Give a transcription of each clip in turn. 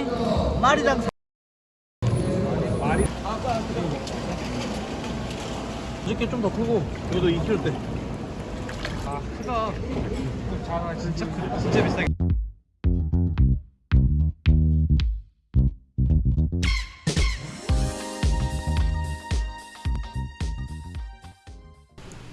이 말이랑 말이 이렇게 좀 더 크고 이것도 2kg대 아 크다. 자 진짜 크다 진짜 비싸게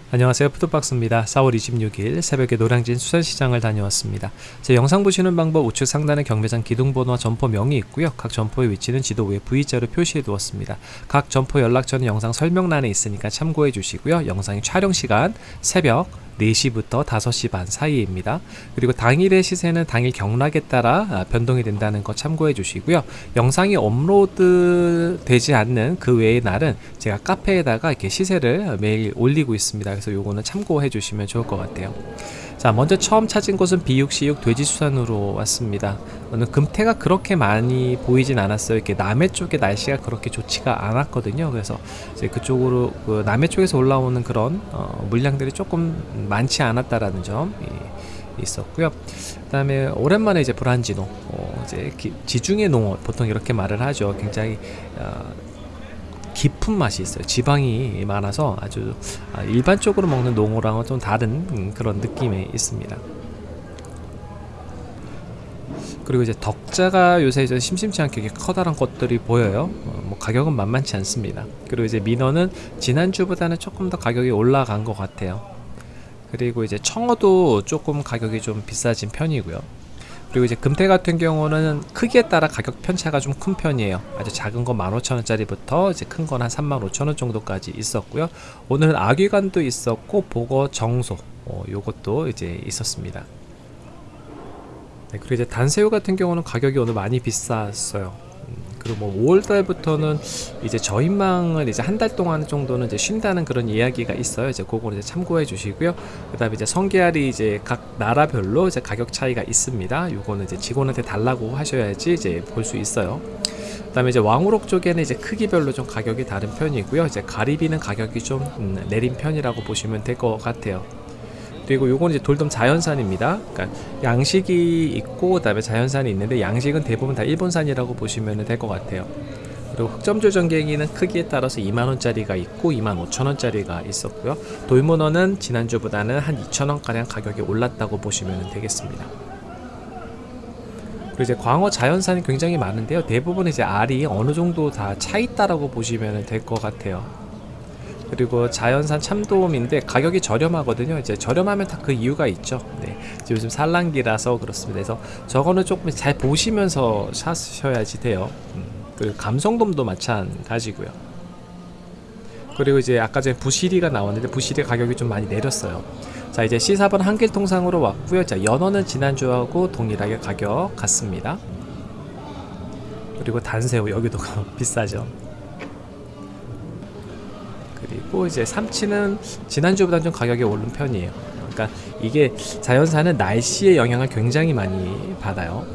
안녕하세요. 푸드박스입니다. 4월 26일 새벽에 노량진 수산시장을 다녀왔습니다. 제 영상 보시는 방법 우측 상단에 경매장 기둥번호와 점포 명이 있고요. 각 점포의 위치는 지도 위에 V자로 표시해 두었습니다. 각 점포 연락처는 영상 설명란에 있으니까 참고해 주시고요. 영상의 촬영시간 새벽 4시부터 5시 반 사이입니다. 그리고 당일의 시세는 당일 경락에 따라 아, 변동이 된다는 거 참고해 주시고요. 영상이 업로드 되지 않는 그 외의 날은 제가 카페에다가 이렇게 시세를 매일 올리고 있습니다. 그래서 요거는 참고해 주시면 좋을 것 같아요. 자 먼저 처음 찾은 곳은 비육시육 돼지수산으로 왔습니다. 오늘 금태가 그렇게 많이 보이진 않았어요. 이렇게 남해 쪽에 날씨가 그렇게 좋지가 않았거든요. 그래서 이제 그쪽으로 그 남해 쪽에서 올라오는 그런 어, 물량들이 조금 많지 않았다라는 점 이, 있었고요. 그 다음에 오랜만에 이제 브란지노 어, 이제 기, 지중해 농어 보통 이렇게 말을 하죠. 굉장히 어, 깊은 맛이 있어요. 지방이 많아서 아주 아, 일반적으로 먹는 농어랑은 좀 다른 음, 그런 느낌이 있습니다. 그리고 이제 덕자가 요새 이제 심심치 않게 커다란 것들이 보여요. 어, 뭐 가격은 만만치 않습니다. 그리고 이제 민어는 지난주보다는 조금 더 가격이 올라간 것 같아요. 그리고 이제 청어도 조금 가격이 좀 비싸진 편이고요. 그리고 이제 금태 같은 경우는 크기에 따라 가격 편차가 좀 큰 편이에요. 아주 작은 거 15,000원짜리부터 이제 큰 건 한 35,000원 정도까지 있었고요. 오늘은 아귀관도 있었고 보거 정소 어, 요것도 이제 있었습니다. 네, 그리고 이제 단새우 같은 경우는 가격이 오늘 많이 비쌌어요 그리고 뭐 5월달부터는 이제 저희망을 이제 한 달 동안 정도는 이제 쉰다는 그런 이야기가 있어요. 이제 그거는 이제 참고해 주시고요. 그다음에 이제 성게알이 이제 각 나라별로 이제 가격 차이가 있습니다. 요거는 이제 직원한테 달라고 하셔야지 이제 볼 수 있어요. 그다음에 이제 왕우럭 쪽에는 이제 크기별로 좀 가격이 다른 편이고요. 이제 가리비는 가격이 좀 음, 내린 편이라고 보시면 될 것 같아요. 그리고 요건 이제 돌돔 자연산입니다. 그러니까 양식이 있고 그다음에 자연산이 있는데 양식은 대부분 다 일본산이라고 보시면 될 것 같아요. 그리고 흑점조 전갱이는 크기에 따라서 2만원짜리가 있고 2만 5천원짜리가 있었고요 돌문어는 지난주보다는 한 2천원가량 가격이 올랐다고 보시면 되겠습니다 그리고 이제 광어 자연산이 굉장히 많은데요 대부분 이제 알이 어느 정도 다 차 있다라고 보시면 될 것 같아요 그리고 자연산 참돔인데 가격이 저렴하거든요. 이제 저렴하면 다 그 이유가 있죠. 네. 요즘 산란기라서 그렇습니다. 그래서 저거는 조금 잘 보시면서 사셔야지 돼요. 음. 그리고 감성돔도 마찬가지고요. 그리고 이제 아까 전에 부시리가 나왔는데 부시리 가격이 좀 많이 내렸어요. 자 이제 C4번 한길 통상으로 왔고요. 자 연어는 지난주하고 동일하게 가격 같습니다. 그리고 단새우 여기도 비싸죠. 그리고 이제 삼치는 지난주보다 좀 가격이 오른 편이에요. 그러니까 이게 자연산은 날씨의 영향을 굉장히 많이 받아요.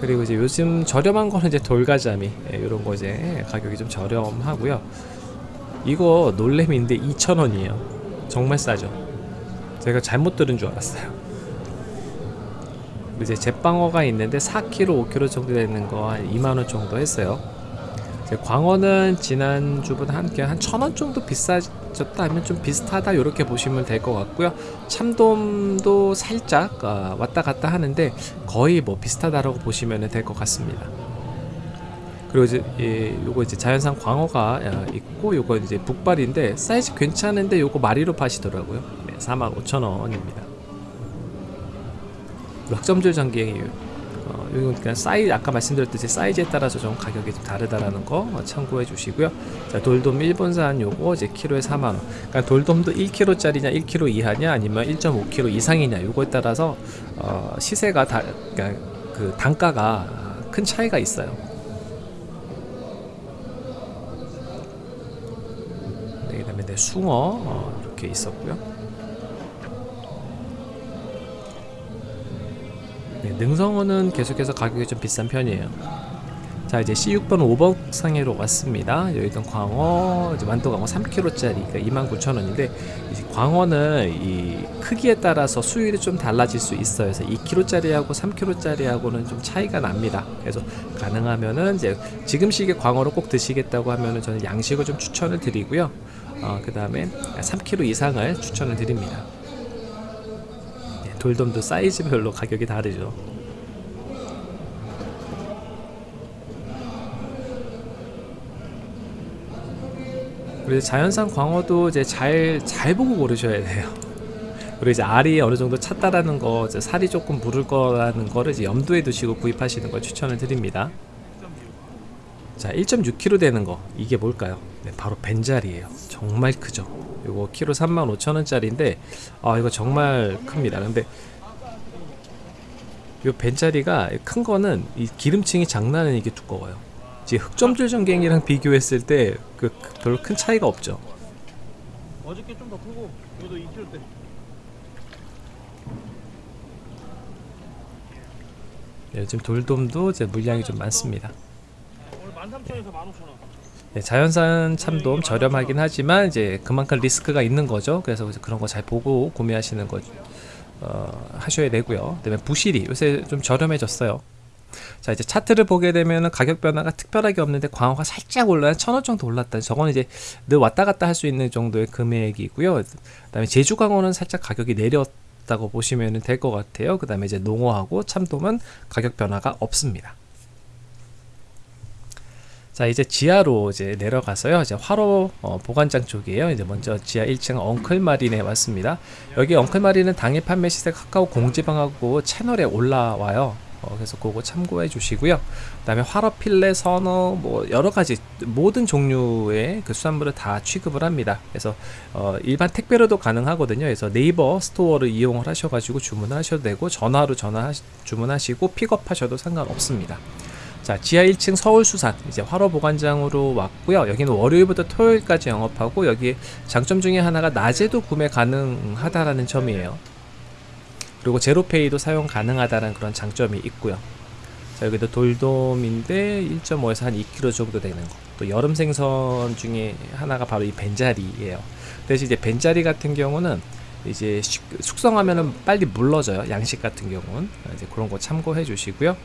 그리고 이제 요즘 저렴한 거는 이제 돌가자미 이런 예, 거 이제 가격이 좀 저렴하고요. 이거 놀래미인데 2,000원이에요. 정말 싸죠. 제가 잘못 들은 줄 알았어요. 이제 제빵어가 있는데 4kg, 5kg 정도 되는 거 한 2만원 정도 했어요. 광어는 지난주보다 한한 천원 정도 비싸졌다 하면 좀 비슷하다 이렇게 보시면 될 것 같고요. 참돔도 살짝 어, 왔다 갔다 하는데 거의 뭐 비슷하다라고 보시면 될 것 같습니다. 그리고 이제 예, 요거 이제 자연산 광어가 어, 있고 요거 이제 북발인데 사이즈 괜찮은데 요거 마리로 파시더라고요. 네, 45,000원입니다. 흑점줄전갱이에요 어, 이건 그냥 사이즈 아까 말씀드렸듯이 사이즈에 따라서 좀 가격이 좀 다르다라는 거 참고해 주시고요. 자 돌돔 일본산 요거 이제 키로에 4만 원. 그러니까 돌돔도 1kg짜리냐 1kg 이하냐 아니면 1.5kg 이상이냐 요거에 따라서 어, 시세가 다 그러니까 그 단가가 큰 차이가 있어요. 네, 그 다음에 내 숭어 어, 이렇게 있었고요. 네, 능성어는 계속해서 가격이 좀 비싼 편이에요 자 이제 C6번 5번 상해로 왔습니다. 여기던 광어 이제 완도 광어 3kg짜리 그러니까 29,000원인데 이제 광어는 이 크기에 따라서 수율이 좀 달라질 수 있어요. 그래서 2kg짜리하고 3kg짜리하고는 좀 차이가 납니다. 그래서 가능하면은 이제 지금 시기에 광어를 꼭 드시겠다고 하면은 저는 양식을 좀 추천을 드리고요. 어, 그 다음에 3kg 이상을 추천을 드립니다. 예, 돌돔도 사이즈별로 가격이 다르죠. 그리고 자연산 광어도 이제 잘, 잘 보고 고르셔야 돼요. 그리고 이제 알이 어느 정도 찼다라는 거, 살이 조금 무를 거라는 거를 염두에 두시고 구입하시는 걸 추천을 드립니다. 자, 1.6kg 되는 거 이게 뭘까요? 네, 바로 벤자리예요. 정말 크죠. 이거 키로 35,000원짜리인데 아 이거 정말 큽니다. 근데 이 벤자리가 큰 거는 이 기름층이 장난 아니게 두꺼워요. 이제 흑점줄 전갱이랑 비교했을 때 그 별로 큰 차이가 없죠. 어저께 좀 더 크고 이것도 2kg대. 네, 지금 돌돔도 이제 물량이 좀 많습니다. 오늘 13,000원에서 15,000원. 네, 자연산 참돔 저렴하긴 하지만 이제 그만큼 리스크가 있는 거죠. 그래서 그런 거 잘 보고 구매하시는 거 어, 하셔야 되고요. 그다음에 부실이 요새 좀 저렴해졌어요. 자 이제 차트를 보게 되면 가격 변화가 특별하게 없는데 광어가 살짝 올라 천원 정도 올랐다. 저거는 이제 늘 왔다 갔다 할 수 있는 정도의 금액이고요. 그 다음에 제주 광어는 살짝 가격이 내렸다고 보시면 될 것 같아요. 그 다음에 이제 농어하고 참돔은 가격 변화가 없습니다. 자 이제 지하로 이제 내려가서요. 이제 활어 어, 보관장 쪽이에요. 이제 먼저 지하 1층 엉클마린에 왔습니다. 여기 엉클마린은 당일 판매 시세 카카오 공지방하고 채널에 올라와요. 어, 그래서 그거 참고해 주시고요. 그 다음에 활어 필레 선어 뭐 여러가지 모든 종류의 그 수산물을 다 취급을 합니다. 그래서 어, 일반 택배로도 가능하거든요. 그래서 네이버 스토어를 이용을 하셔가지고 주문하셔도 되고 전화로 전화 주문하시고 픽업하셔도 상관없습니다 자, 지하 1층 서울수산 이제 화로 보관장으로 왔고요. 여기는 월요일부터 토요일까지 영업하고 여기 장점 중에 하나가 낮에도 구매 가능하다라는 점이에요. 그리고 제로페이도 사용 가능하다는 그런 장점이 있고요. 자, 여기도 돌돔인데 1.5에서 한 2kg 정도 되는 거. 또 여름 생선 중에 하나가 바로 이 벤자리예요. 대신 이제 벤자리 같은 경우는 이제 식- 숙성하면은 빨리 물러져요. 양식 같은 경우는 이제 그런 거 참고해 주시고요.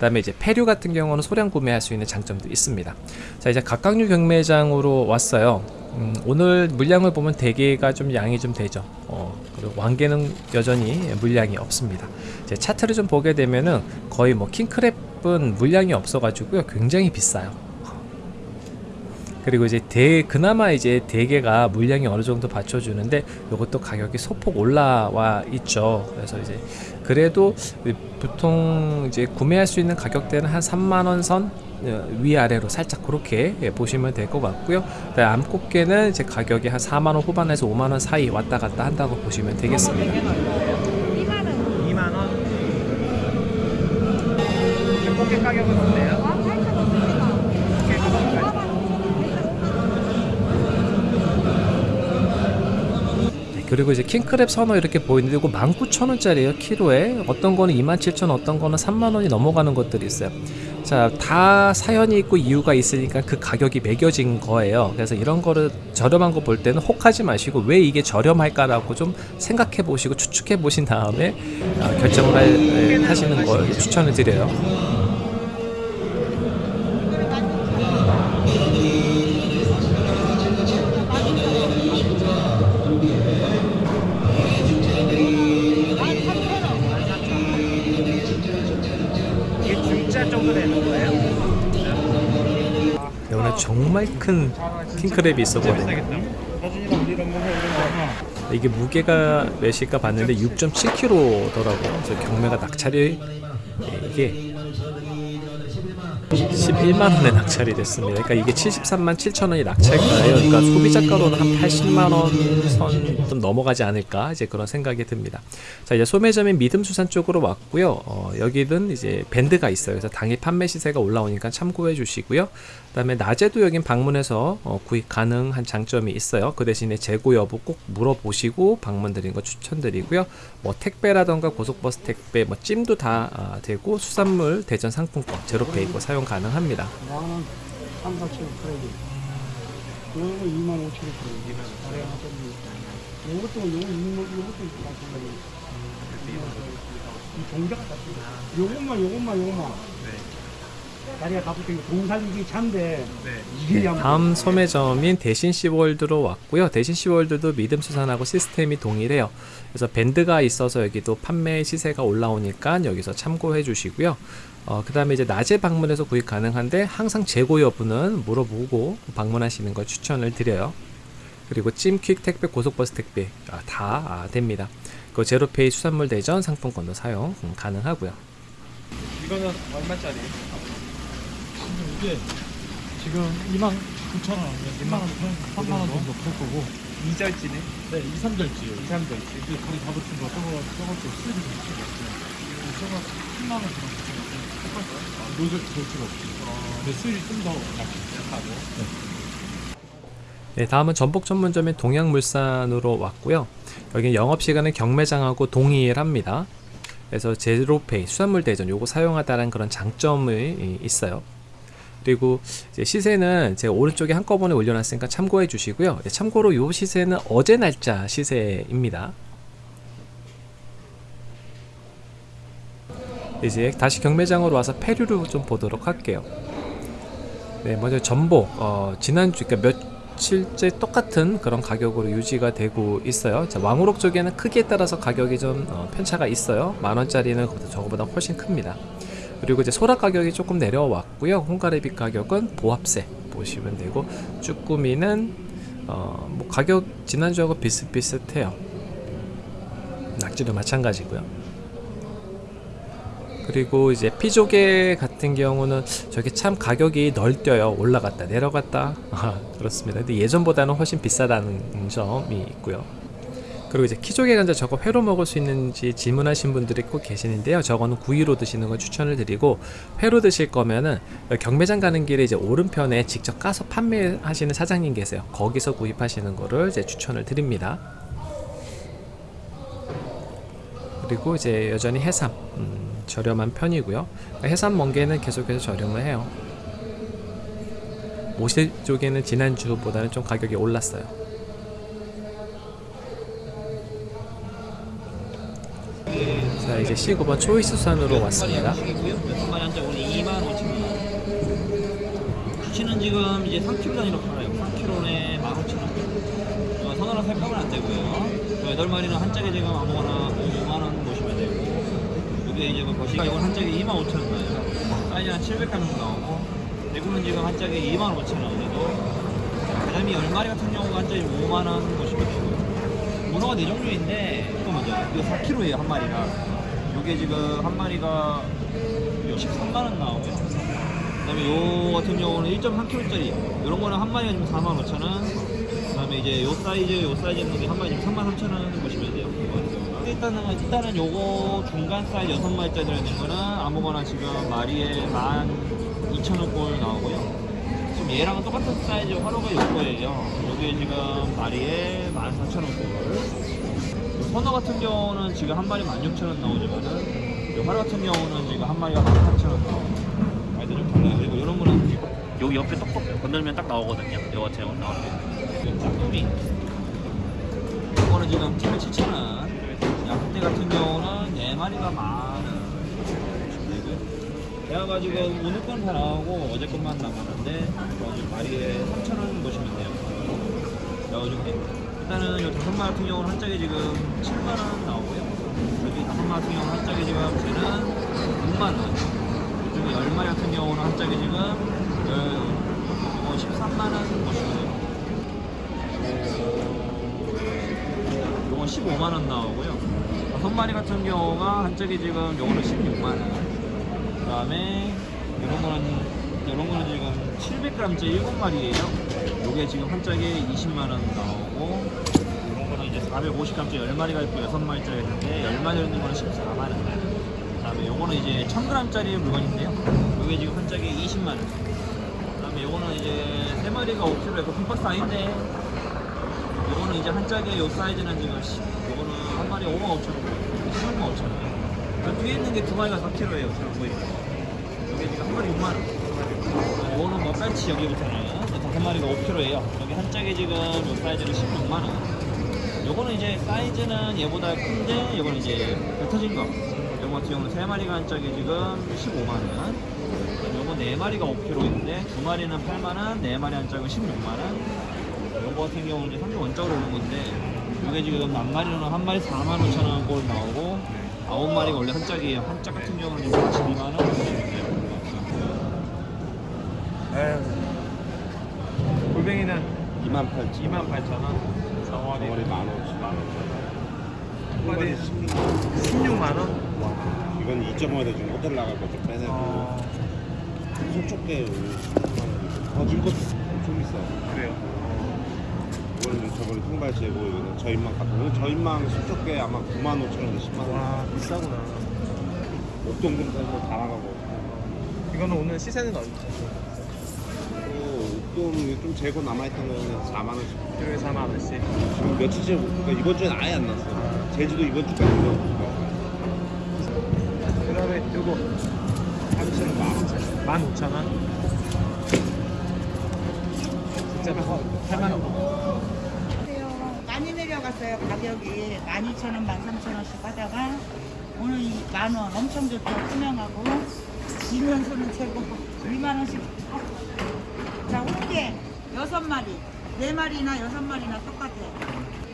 그다음에 이제 폐류 같은 경우는 소량 구매할 수 있는 장점도 있습니다. 자 이제 각각류 경매장으로 왔어요. 음, 오늘 물량을 보면 대게가 좀 양이 좀 되죠. 어, 그리고 왕개는 여전히 물량이 없습니다. 이제 차트를 좀 보게 되면은 거의 뭐 킹크랩은 물량이 없어 가지고요, 굉장히 비싸요. 그리고 이제 대 그나마 이제 대게가 물량이 어느 정도 받쳐주는데 이것도 가격이 소폭 올라와 있죠. 그래서 이제 그래도 보통 이제 구매할 수 있는 가격대는 한 3만 원선 어, 위아래로 살짝 그렇게 예, 보시면 될 것 같고요. 암꽃게는 이제 가격이 한 4만 원 후반에서 5만 원 사이 왔다 갔다 한다고 보시면 되겠습니다. 2만 원. 꽃게 가격은 어때요? 네, 그리고 이제 킹크랩 선어 이렇게 보이는데 이거 19,000원짜리예요 키로에. 어떤 거는 27,000원 어떤 거는 3만원이 넘어가는 것들이 있어요. 자 다 사연이 있고 이유가 있으니까 그 가격이 매겨진 거예요. 그래서 이런 거를 저렴한 거 볼 때는 혹하지 마시고 왜 이게 저렴할까 라고 좀 생각해 보시고 추측해 보신 다음에 어, 결정을 할- 예, 하시는 걸 추천을 드려요 정말 큰 킹크랩이 있었거든요. 이게 무게가 몇일까 봤는데 6.7kg더라고요. 그래서 경매가 낙찰이 예, 이게 11만 원에 낙찰이 됐습니다. 그러니까 이게 73만 7천 원이 낙찰가예요. 그러니까 소비자가로는 한 80만 원 선 좀 넘어가지 않을까 이제 그런 생각이 듭니다. 자 이제 소매점인 믿음수산 쪽으로 왔고요. 어, 여기는 이제 밴드가 있어요. 그래서 당일 판매 시세가 올라오니까 참고해 주시고요. 그 다음에 낮에도 여긴 방문해서 어, 구입 가능한 장점이 있어요. 그 대신에 재고 여부 꼭 물어보시고 방문 드리는 거 추천드리고요. 뭐 택배라던가 고속버스 택배, 뭐 찜도 다 아, 되고 수산물 대전 상품권 제로페이고 사용 가능합니다. 나는 3, 4천 원 크레딧. 요거 2만 5천 원 크레딧. 요것도, 요거 2만, 요것도 마찬가지. 이 동자가 다. 요것만, 요것만, 요것만. 다리가 있고, 동살리기 잔데, 이게 양 다음 소매점인 대신 시월드로 왔고요. 대신 시월드도 믿음 수산하고 시스템이 동일해요. 그래서 밴드가 있어서 여기도 판매 시세가 올라오니까 여기서 참고해 주시고요. 어, 그 다음에 이제 낮에 방문해서 구입 가능한데 항상 재고 여부는 물어보고 방문하시는 걸 추천을 드려요. 그리고 찜퀵 택배, 고속버스 택배 아, 다 아, 됩니다. 그 제로페이 수산물 대전 상품권도 사용 음, 가능하고요. 이거는 얼마짜리? 이게 지금 2만 9천 원, 2만 원, 3만 원 정도 팔 거고 2절지네? 네, 2, 3절지요. 2, 3절지. 이게 거의 다 붙인 거 저거 저것도 수입이 좀 붙인 거 없어요. 저거 10만 원 정도 붙인 거. 똑같아요? 노절 절지가 없어요. 근데 수입이 좀더 약하고. 네, 다음은 전복 전문점인 동양물산으로 왔고요. 여기는 영업시간은 경매장하고 동일합니다. 그래서 제로페이, 수산물 대전 요거 사용하다는 그런 장점이 있어요. 그리고 시세는 제가 오른쪽에 한꺼번에 올려놨으니까 참고해 주시고요. 네, 참고로 요 시세는 어제 날짜 시세입니다. 이제 다시 경매장으로 와서 페류를 좀 보도록 할게요. 네, 먼저 전복 어, 지난주 그러니까 며칠째 똑같은 그런 가격으로 유지가 되고 있어요. 자, 왕우럭 쪽에는 크기에 따라서 가격이 좀 어, 편차가 있어요. 만 원짜리는 그보다 저거보다 훨씬 큽니다. 그리고 이제 소라 가격이 조금 내려왔고요. 홍가래비 가격은 보합세 보시면 되고 쭈꾸미는 어, 뭐 가격 지난주하고 비슷비슷해요. 낙지도 마찬가지고요. 그리고 이제 피조개 같은 경우는 저게 참 가격이 널뛰어요. 올라갔다 내려갔다. 아, 그렇습니다. 근데 예전보다는 훨씬 비싸다는 점이 있고요. 그리고 이제 키조개 감자 저거 회로 먹을 수 있는지 질문하신 분들이 꼭 계시는데요. 저거는 구이로 드시는 걸 추천을 드리고 회로 드실 거면은 경매장 가는 길에 이제 오른편에 직접 까서 판매하시는 사장님 계세요. 거기서 구입하시는 거를 이제 추천을 드립니다. 그리고 이제 여전히 해삼 음, 저렴한 편이고요. 해삼 멍게는 계속해서 저렴을 해요. 모실 쪽에는 지난주보다는 좀 가격이 올랐어요. 이제 C9번 초이스 수산으로 왔습니다. 한마리 한자 오늘 2만 5천 원. 수치는 지금 이제 3kg 단위로 팔아요. 3kg에 15,000원. 어, 선호랑 살값은 안 되고요. 그 8마리는 한 짝에 지금 아무거나 5만 원 보시면 되고. 이게 이제 뭐 거시가 이건 한 짝에 2만 5천 원 나요. 사이즈 한 700g 정도 나오고. 대구는 지금 한 짝에 2만 5천 원 정도. 그 다음에 10마리 같은 경우가 한 짝에 5만 원 보시면 되고요. 문어가 네 종류인데 이거 먼저 이거 4kg예요 한 마리가 요게 지금 한 마리가 13만 원 나오고요 그다음에 요 같은 경우는 1.3kg짜리 이런 거는 한 마리가 지금 4만 5천 원 그 다음에 이제 요 사이즈 요 사이즈 있는 게 한 마리 지금 3만 3천 원 보시면 돼요. 일단은 일단은 요거 중간 사이즈 6마리짜리 들어있는 거는 아무거나 지금 마리에 12,000원 나오고요 지금 얘랑 똑같은 사이즈 활어가 요거예요. 요게 지금 마리에 14,000원. 선어 같은 경우는 지금 한 마리 16,000원 나오지만은 요 화로 같은 경우는 지금 한 마리가 18,000원 나와요. 아이들 좀 달라요. 그리고 이런 거는 여기 옆에 똑똑 건들면 딱 나오거든요. 요 같은 경우는 나올 때. 쭈꾸미. 이거는 지금 7,000원. 약대 같은 경우는 4마리가 만원. 제가 지금 오늘 건 다 나오고 어제 것만 남았는데 마리에 3,000원 보시면 돼요. 그래가지고 일단은 요 다섯 마리 같은 경우는 한 짝에 지금 7만 원 나오고요. 여기 다섯 마리 같은 경우는 한 짝에 지금 쟤는 6만 원. 이쪽에 열 마리 같은 경우는 한 짝에 지금 어, 13만 원 보시면 돼요. 요건 15만 원 나오고요. 다섯 마리 같은 경우가 한 짝에 지금 요거는 16만 원. 그 다음에 이런 거는 이런 거는 지금 700g짜리 7마리예요. 요게 지금 한 짝에 20만 원 나오고 이런 거는 이제 450g짜리 10마리가 있고 6마리짜리 있는데 10마리 있는 거는 14만 원. 그 다음에 요거는 이제 1000g짜리 물건인데요. 요게 지금 한 짝에 20만 원. 그 다음에 요거는 이제 3마리가 5kg에 그 핑박스 아닌데 요거는 이제 한 짝에 요 사이즈는 지금 10, 요거는 한 마리에 5만 5천 원, 15만 5천 원. 저 뒤에 있는 게 두 마리가 4kg예요. 지금 보이는 거. 여기 지금 한 마리 6만 원. 뺄치 여기부터는 다섯 마리가 5kg예요. 여기 한 짝에 지금 요 사이즈는 16만 원. 요거는 이제 사이즈는 얘보다 큰데 요거는 이제 뱉어진 거. 요거 같은 경우는 세 마리가 한 짝에 지금 15만 원. 요거 네 마리가 5kg인데 두 마리는 8만 원, 네 마리 한 짝은 16만 원. 요거 같은 경우는 이제 상주 원적으로 오는 건데 이게 지금 만 마리로는 한 마리 4만 5천 원 꼴 나오고 아홉 마리가 원래 한 짝이에요. 한 짝 같은 경우는 지금 42만 원. 골뱅이는 2만 8천. 2만 8천 원. 덩어리 덩어리 만 원씩 한 마리 16만 원. 이건 2.5에다 지금 호텔 나갈 거좀 빼내고 어, 소쪽게 더줄 것도 좀 있어 그래요. 이거는 저번에 통발치고 이거는 저인망 이건 저인망 소쪽게 아마 9만 5천 원에 10만 원. 와 비싸구나. 옥동금 사서 다 나가고. 이거는 오늘 시세는 어디? 또 옥동 좀 재고 남아있던 거는 4만 원씩 키로에 4만 원씩. 지금 며칠째 그러니까 이번 주엔 아예 안 났어 제주도 이번 주까지 이거 그다음에 요거 한치는 만 원. 15,000원. 진짜 8만 원. 안녕하세요. 많이 내려갔어요. 가격이 12,000원, 13,000원씩 하다가 오늘 이 만 원 엄청 좋죠. 투명하고 이면소는 최고 2만원씩 자 홍게 6마리 4마리나 6마리나 똑같아요.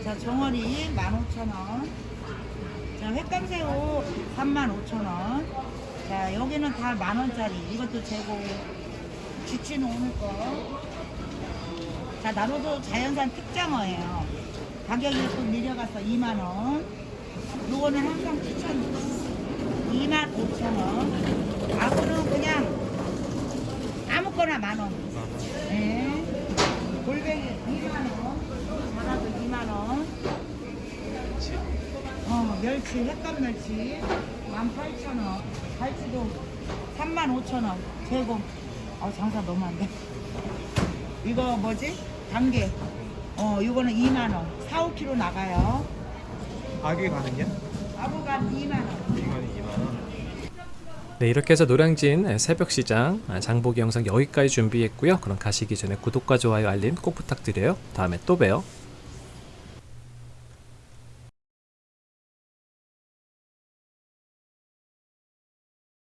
자 정어리 15,000원 자 횟감새우 35,000원 자 여기는 다 만 원짜리 이것도 재고 주치는 오늘 거 자, 나로도 자연산 특장어예요. 가격이 좀 내려가서 2만 원. 요거는 항상 추천 2만 5천 원. 앞으로는 그냥 아무거나 만 원. 네. 골뱅이 2만원. 자라도 2만원. 어, 멸치, 횟감 멸치 18,000원. 갈치도 35,000원. 제곱. 어, 장사 너무 안 돼. 이거 뭐지? 단계. 어, 이거는 2만 원. 4, 5kg 나가요. 가격이 가는요? 아보간 2만 원. 이거는 2만 원. 네 이렇게 해서 노량진 새벽시장 장보기 영상 여기까지 준비했고요. 그럼 가시기 전에 구독과 좋아요 알림 꼭 부탁드려요. 다음에 또 봬요.